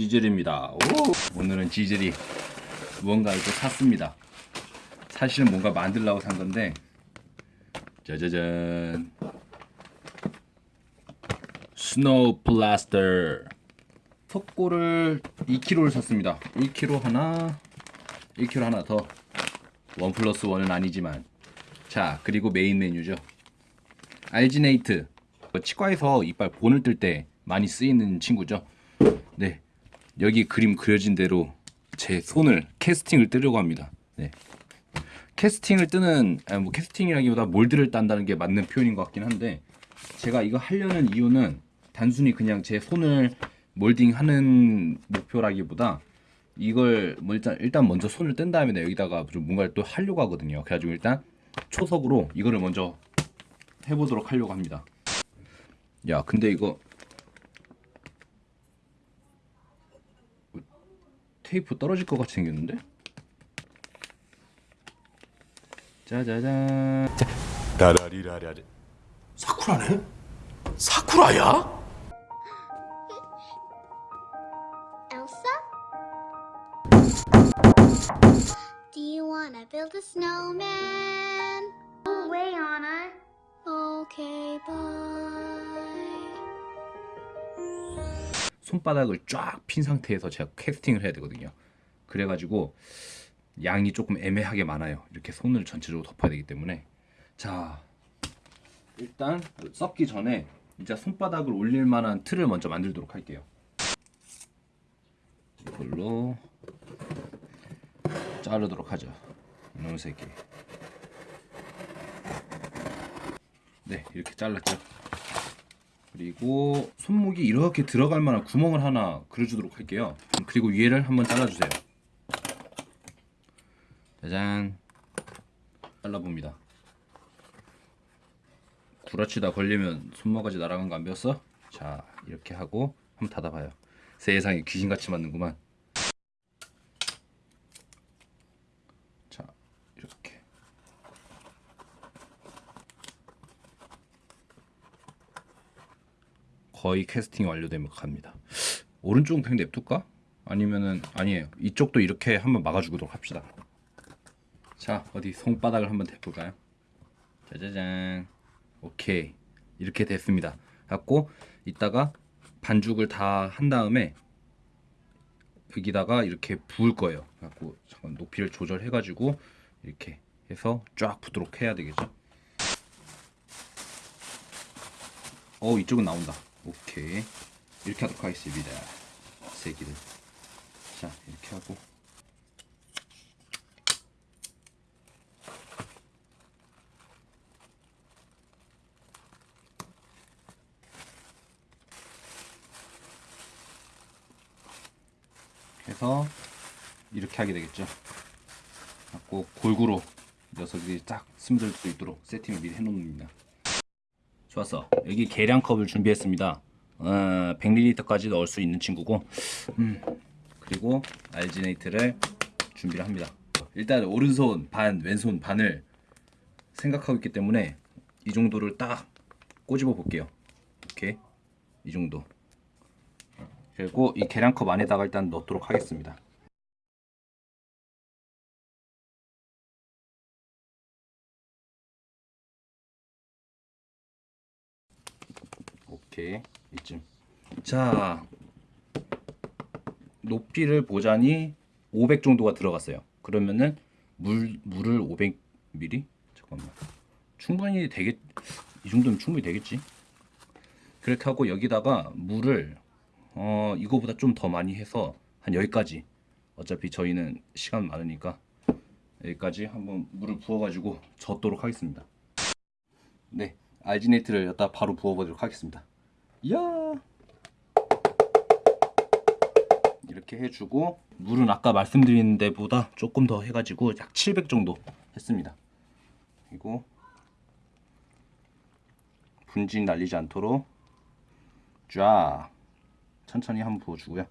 지젤입니다. 오! 오늘은 지젤이 무언가를 또 샀습니다. 사실은 뭔가 만들려고 산 건데 짜자잔 snow plaster 석고를 2kg를 샀습니다. 1kg 하나 1kg 하나 더 one plus one은 아니지만 자 그리고 메인 메뉴죠 alginate 치과에서 이빨 본을 뜰 때 많이 쓰이는 친구죠 네 여기 그림 그려진 대로 제 손을 캐스팅을 뜨려고 합니다 네 캐스팅을 뜨는 아니, 뭐 캐스팅이라기보다 몰드를 딴다는 게 맞는 표현인 것 같긴 한데 제가 이거 하려는 이유는 단순히 그냥 제 손을 몰딩하는 목표라기보다 이걸 뭐 일단 일단 먼저 손을 뗀 다음에 여기다가 좀 뭔가를 또 하려고 하거든요. 그래가지고 일단 초석으로 이거를 먼저 해보도록 하려고 합니다. 야, 근데 이거 테이프 떨어질 것 같이 생겼는데? 짜자잔. 라라리라라리 사쿠라네? 사쿠라야? Elsa? Do you wanna build a snowman? No way, Anna. Okay, bye. 손바닥을 쫙 핀 상태에서 제가 캐스팅을 해야 되거든요. 그래가지고 양이 조금 애매하게 많아요. 이렇게 손을 전체적으로 덮어야 되기 때문에 자 일단 썩기 전에 이제 손바닥을 올릴 만한 틀을 먼저 만들도록 할게요. 이걸로 자르도록 하죠. 이놈 새끼. 네 이렇게 잘랐죠. 그리고 손목이 이렇게 들어갈 만한 구멍을 하나 그려주도록 할게요. 그리고 위에를 한번 잘라주세요. 짜잔. 잘라봅니다. 구라치다 걸리면 손모가지 날아간 거 안 배웠어? 자 이렇게 하고 한번 닫아봐요. 세상에 귀신같이 맞는구만. 자 이렇게. 거의 캐스팅 완료되면 갑니다. 오른쪽은 그냥 냅둘까? 아니면은 아니에요. 이쪽도 이렇게 한번 막아주도록 합시다. 자 어디 손바닥을 한번 대볼까요? 짜자잔. 오케이 이렇게 됐습니다. 갖고 이따가 반죽을 다 한 다음에 여기다가 이렇게 부을 거예요. 갖고 잠깐 높이를 조절해 가지고 이렇게 해서 쫙 부도록 해야 되겠죠. 어 이쪽은 나온다. 오케이 이렇게 하도록 하겠습니다. 새끼들. 자 이렇게 하고 해서 이렇게 하게 되겠죠. 갖고 골고루 녀석들이 딱 스며들 수 있도록 세팅을 미리 해놓습니다. 좋았어. 여기 계량컵을 준비했습니다. 어, 100ml까지 넣을 수 있는 친구고, 음, 그리고 알지네이트를 준비를 합니다. 일단 오른손 반, 왼손 반을 생각하고 있기 때문에 이 정도를 딱 꼬집어 볼게요. 이렇게 이 정도. 그리고 이 계량컵 안에다가 일단 넣도록 하겠습니다. 오케이 이쯤. 자 높이를 보자니 500 정도가 들어갔어요. 그러면은 물 물을 500ml 잠깐만 충분히 되겠 이 정도면 충분히 되겠지. 그렇게 하고 여기다가 물을 어 이거보다 좀 더 많이 해서 한 여기까지 어차피 저희는 시간 많으니까 여기까지 한번 물을 부어 가지고 젓도록 하겠습니다. 네, 알지네이트를 여기다 바로 부어 보도록 하겠습니다. 이야 이렇게 해주고 물은 아까 말씀드린 데보다 조금 더 해가지고 약 700 정도 했습니다. 그리고 분진 날리지 않도록 쫙 천천히 한번 부어주고요.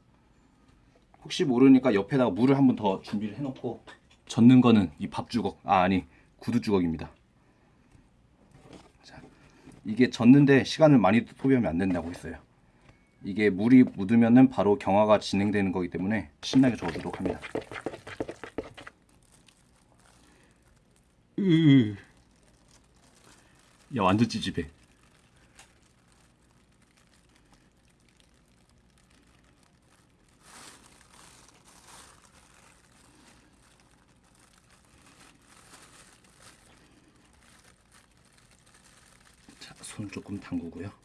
혹시 모르니까 옆에다가 물을 한번 더 준비를 해놓고 젓는 거는 이 밥주걱 아 아니 구두주걱입니다. 자 이게 젓는데 시간을 많이 소비하면 안 된다고 했어요. 이게 물이 묻으면은 바로 경화가 진행되는 거기 때문에 신나게 저어주도록 합니다. 으. 야 완전 찌집해. 자, 손 조금 담그고요.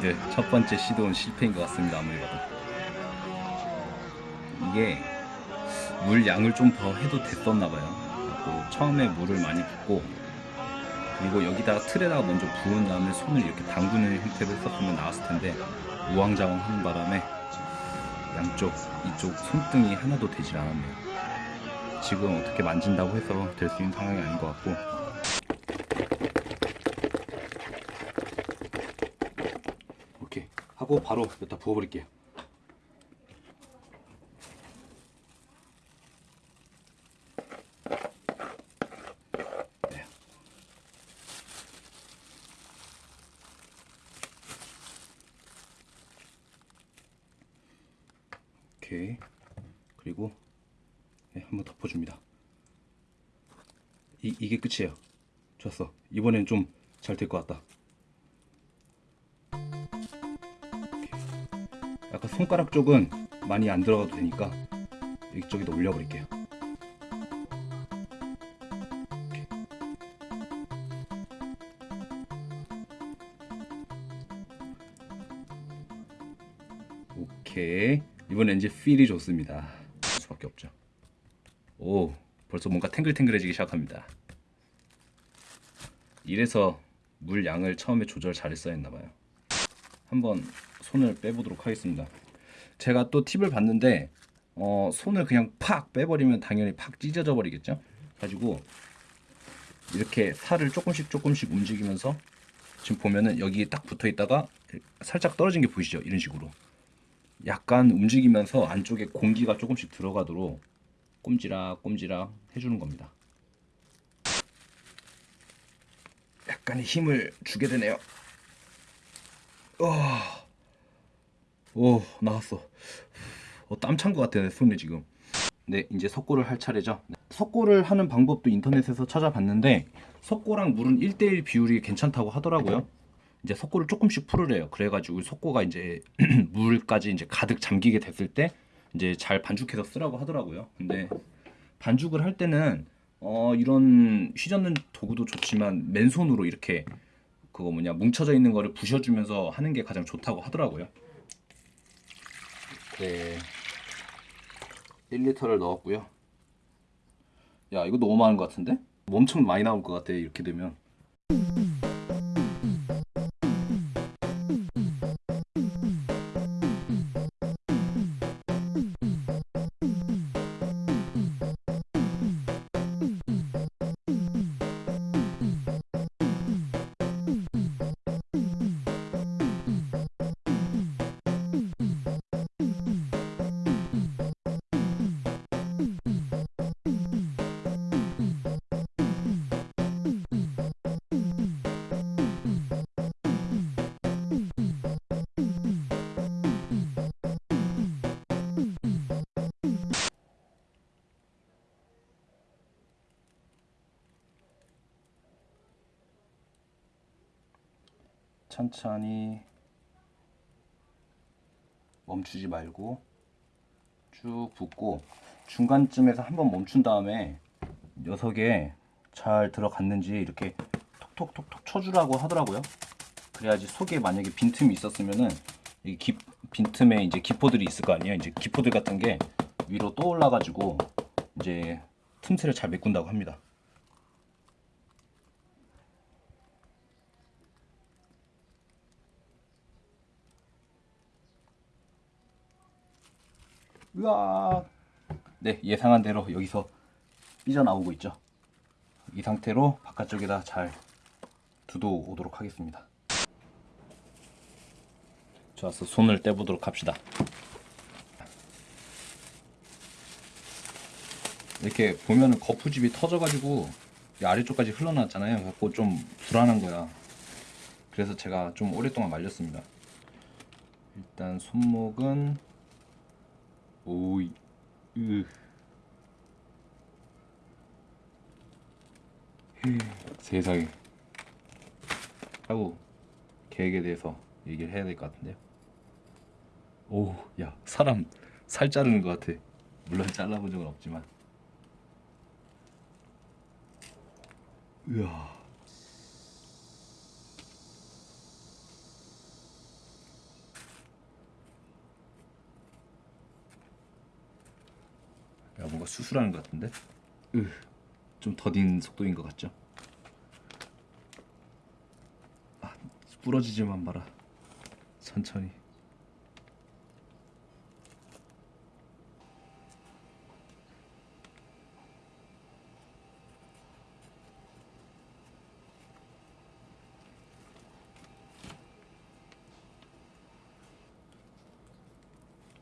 네, 님들 첫 번째 시도는 실패인 것 같습니다. 아무리 봐도 이게 물 양을 좀 더 해도 됐었나 봐요. 그리고 처음에 물을 많이 붓고 그리고 여기다가 틀에다가 먼저 부은 다음에 손을 이렇게 담그는 형태로 했었으면 나왔을 텐데 우왕좌왕 하는 바람에 양쪽 이쪽 손등이 하나도 되질 않았네요. 지금 어떻게 만진다고 해서 될 수 있는 상황이 아닌 것 같고 오케이 하고 바로 여기다 부어버릴게요. 네. 오케이 그리고 네, 한번 덮어줍니다. 이, 이게 끝이에요. 좋았어. 이번엔 좀 잘 될 것 같다. 약간 손가락 쪽은 많이 안 들어가도 되니까 이쪽에다 올려버릴게요. 오케이. 이번엔 이제 필이 좋습니다. 수밖에 없죠. 오, 벌써 뭔가 탱글탱글해지기 시작합니다. 이래서 물 양을 처음에 조절 잘했어야 했나봐요. 한번 손을 빼보도록 하겠습니다. 제가 또 팁을 봤는데 어, 손을 그냥 팍 빼버리면 당연히 팍 찢어져 버리겠죠. 가지고 이렇게 살을 조금씩 조금씩 움직이면서 지금 보면은 여기 딱 붙어 있다가 살짝 떨어진 게 보이시죠? 이런 식으로 약간 움직이면서 안쪽에 공기가 조금씩 들어가도록 꼼지락 꼼지락 해주는 겁니다. 약간의 힘을 주게 되네요. 어, 오 나왔어. 어, 땀찬 것 같아 내 손에 지금. 네 이제 석고를 할 차례죠. 석고를 하는 방법도 인터넷에서 찾아봤는데 석고랑 물은 1대1 비율이 괜찮다고 하더라고요. 이제 석고를 조금씩 풀으래요. 그래가지고 석고가 이제 물까지 이제 가득 잠기게 됐을 때 이제 잘 반죽해서 쓰라고 하더라고요. 근데 반죽을 할 때는 어 이런 휘젓는 도구도 좋지만 맨손으로 이렇게 그거 뭐냐 뭉쳐져 있는 거를 부셔주면서 하는 게 가장 좋다고 하더라고요. 네. 1리터를 넣었고요. 야 이거 너무 많은 것 같은데? 엄청 많이 나올 것 같아 이렇게 되면. 천천히 멈추지 말고 쭉 붓고 중간쯤에서 한번 멈춘 다음에 녀석에 잘 들어갔는지 이렇게 톡톡톡톡 쳐주라고 하더라고요. 그래야지 속에 만약에 빈틈이 있었으면은 이 기- 빈틈에 이제 기포들이 있을 거 아니에요. 이제 기포들 같은 게 위로 떠올라 가지고 이제 틈새를 잘 메꾼다고 합니다. 으아. 네, 예상한 대로 여기서 삐져나오고 있죠. 이 상태로 바깥쪽에다 잘 두도 오도록 하겠습니다. 좋았어. 손을 떼보도록 합시다. 이렇게 보면은 거푸집이 터져가지고 이 아래쪽까지 흘러나왔잖아요. 그래서 좀 불안한 거야. 그래서 제가 좀 오랫동안 말렸습니다. 일단 손목은 오이 으 세상에 하고 계획에 대해서 얘기를 해야 될 것 같은데요. 오, 야 사람 살 자르는 것 같아. 물론 잘라본 적은 없지만. 으아. 뭔가 수술하는 것 같은데? 으, 좀 더딘 속도인 것 같죠? 아, 부러지지만 마라. 천천히.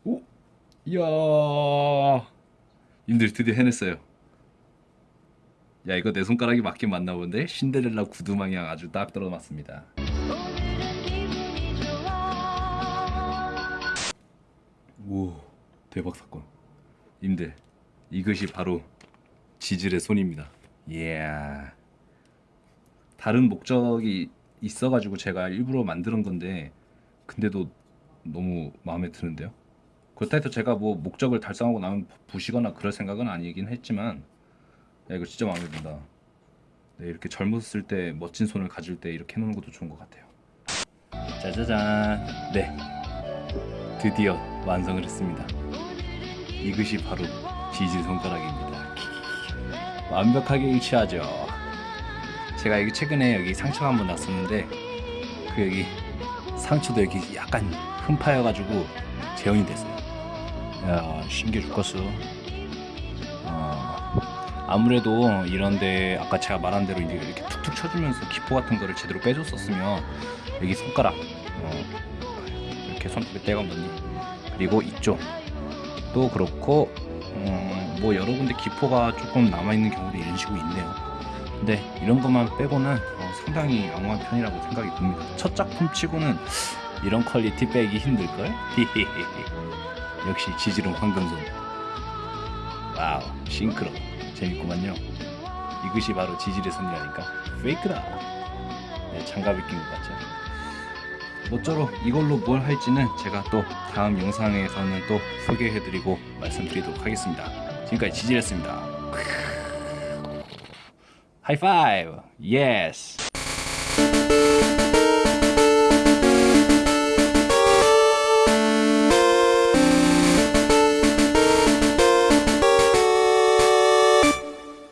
오, 이야. 님들 드디어 해냈어요. 야 이거 내 손가락이 맞긴 맞나 본데 신데렐라 구두 마냥 아주 딱 들어맞습니다. 오 대박 사건. 님들 이것이 바로 지질의 손입니다. 예. 다른 목적이 있어가지고 제가 일부러 만드는 건데 근데도 너무 마음에 드는데요. 그렇다 해서 제가 뭐 목적을 달성하고 나면 부시거나 그럴 생각은 아니긴 했지만 야 이거 진짜 마음에 든다. 네, 이렇게 젊었을 때 멋진 손을 가질 때 이렇게 해놓는 것도 좋은 것 같아요. 짜자잔. 네, 드디어 완성을 했습니다. 이것이 바로 지질 손가락입니다. 완벽하게 일치하죠. 제가 여기 최근에 여기 상처가 한번 났었는데 그 여기 상처도 여기 약간 흠파여가지고 재현이 됐어요. 야 신기해 죽겠어. 어, 아무래도 이런데 아까 제가 말한 대로 이렇게 툭툭 쳐주면서 기포 같은 거를 제대로 빼줬었으면 여기 손가락 어, 이렇게 손톱에 때가 없니 그리고 이쪽도 그렇고 음, 뭐 여러 군데 기포가 조금 남아 있는 경우도 이런 식으로 있네요. 근데 이런 것만 빼고는 어, 상당히 양호한 편이라고 생각이 듭니다. 첫 작품 치고는 이런 quality 빼기 힘들걸? 역시 지젤은 황금손. wow, synchro. 재밌구만요. 이것이 바로 지젤의 손이라니까. fake다. 네, 장갑을 낀 것 같죠. 모쪼록 이걸로 뭘 할지는 제가 또 다음 영상에서는 또 소개해드리고 말씀드리도록 하겠습니다. 지금까지 지젤이었습니다. 하이파이브! 예스!